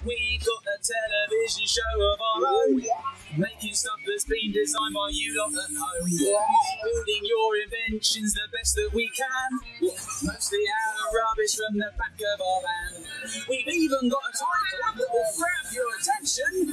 We've got a television show of our own, making stuff that's been designed by you lot at home. Building your inventions the best that we can, mostly out of rubbish from the back of our van. We've even got a title that will grab your attention.